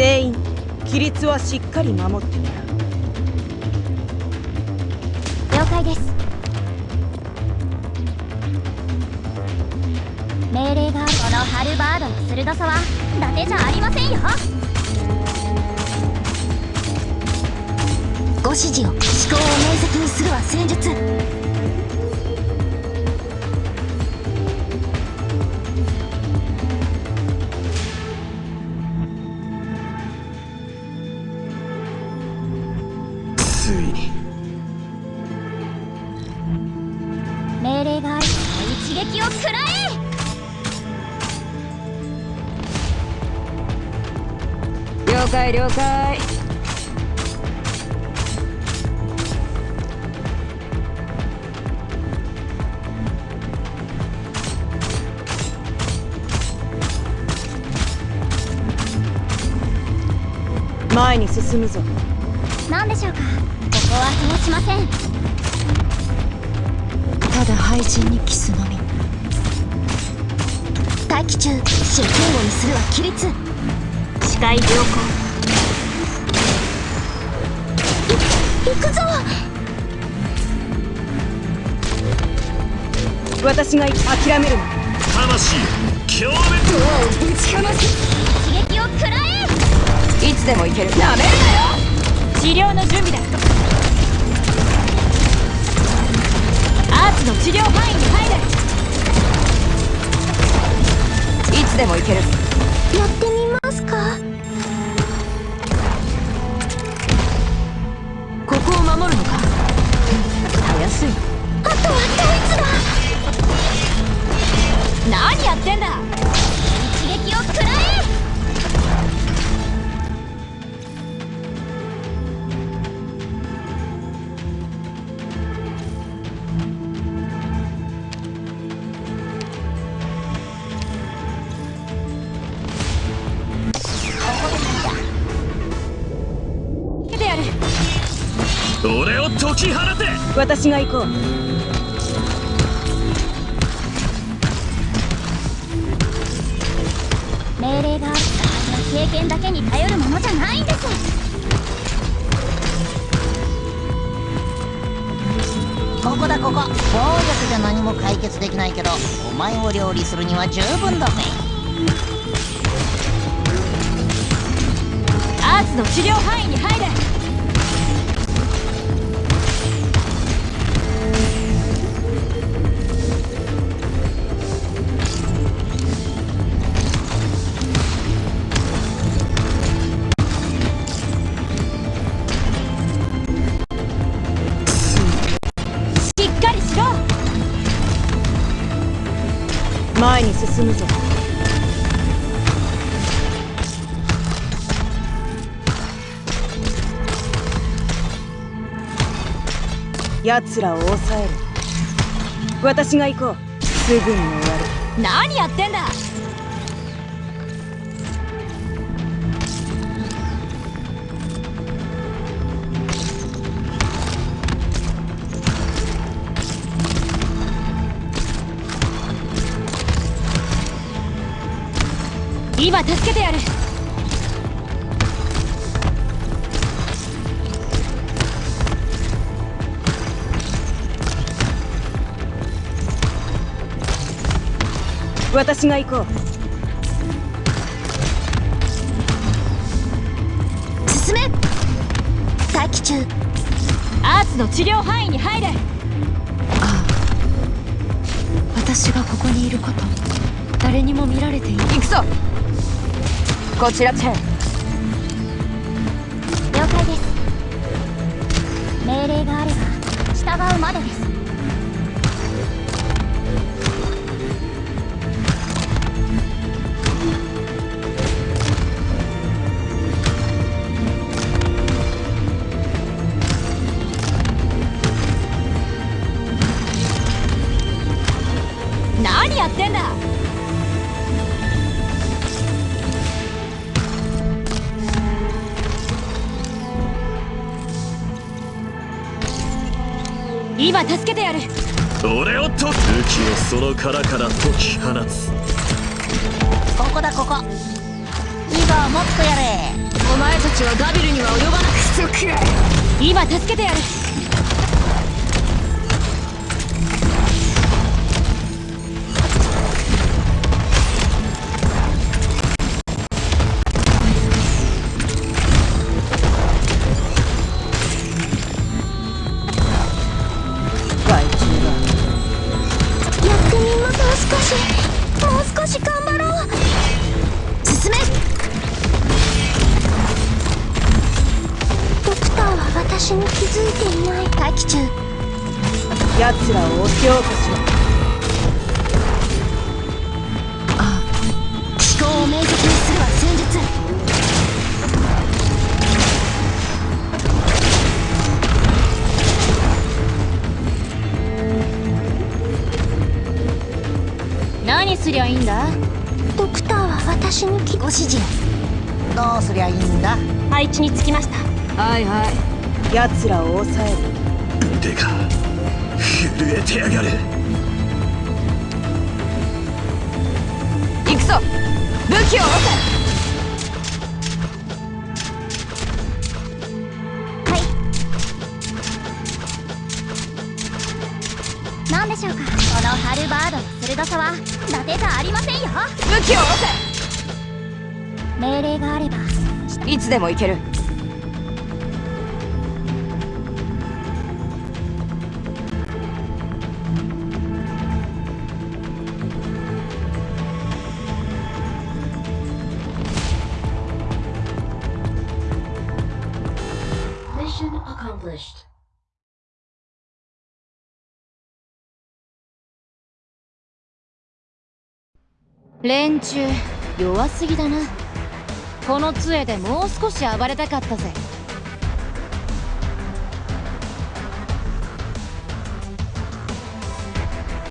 全員規律はしっかり守ってもらう了解です。命令がこのハルバードの鋭さは伊達じゃありませんよ。ご指示を。思考を明晰にするは戦術。解了解。前に進むぞ何でしょうかここは通しませんただ廃人にキスのみ待機中にするは規律。視界良好。行くぞ。私が諦めるな。魂強烈。ドアをぶちかます刺激を食らえ。いつでも行けるなめるなよ。治療の準備だアーツの治療範囲に入れいつでも行ける。やってみますか？守るのか？たやすいあとはドイツだ。何やってんだ？き放て。私が行こう。命令があったはず経験だけに頼るものじゃないんです。ここだここ。暴力じゃ何も解決できないけどお前を料理するには十分だぜ。アーツの治療範囲に入れ。前に進むぞ。奴らを抑える。私が行こう。すぐに終わる。何やってんだ。今助けてやる。私が行こう。進め。待機中。アーツの治療範囲に入れ。ああ。私がここにいること誰にも見られていない。こちらチェン。了解です。命令があれば従うまでです。何やってんだ今助けてやる。俺をと武器をその殻から解き放つ。ここだここ。今はもっとやれ。お前たちはガビルには及ばなく。そく今助けてやる気づいていない待機中。奴らを押し起こしろ。思考を明晰にするは戦術。何すりゃいいんだ？ドクターは私に気ご指示どうすりゃいいんだ？配置につきました。はいはい奴らを抑える。腕が震えてやがる。行くぞ。武器を下ろはい。何でしょうか。このハルバードの鋭さは伊達じゃありませんよ。せ武器を下ろ命令があれば。せいつでも行ける連中弱すぎだな。この杖でもう少し暴れたかったぜ。